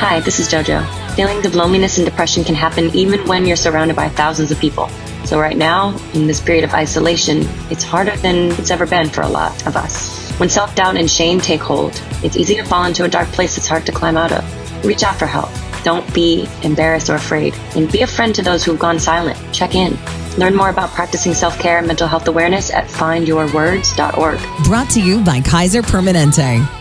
Hi, this is JoJo. Feelings of loneliness and depression can happen even when you're surrounded by thousands of people. So, right now, in this period of isolation, it's harder than it's ever been for a lot of us. When self doubt and shame take hold, it's easy to fall into a dark place that's hard to climb out of. Reach out for help. Don't be embarrassed or afraid. And be a friend to those who've gone silent. Check in. Learn more about practicing self care and mental health awareness at findyourwords.org. Brought to you by Kaiser Permanente.